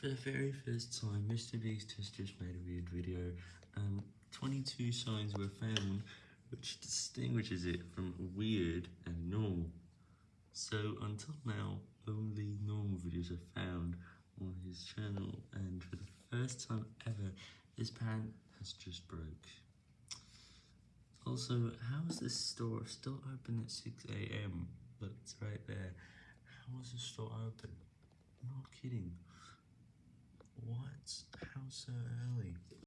For the very first time, Mr. Beast has just made a weird video, and 22 signs were found which distinguishes it from weird and normal. So until now, only normal videos are found on his channel, and for the first time ever, his pan has just broke. Also, how is this store still open at 6am? But it's right there. How is the store open? I'm not kidding. So?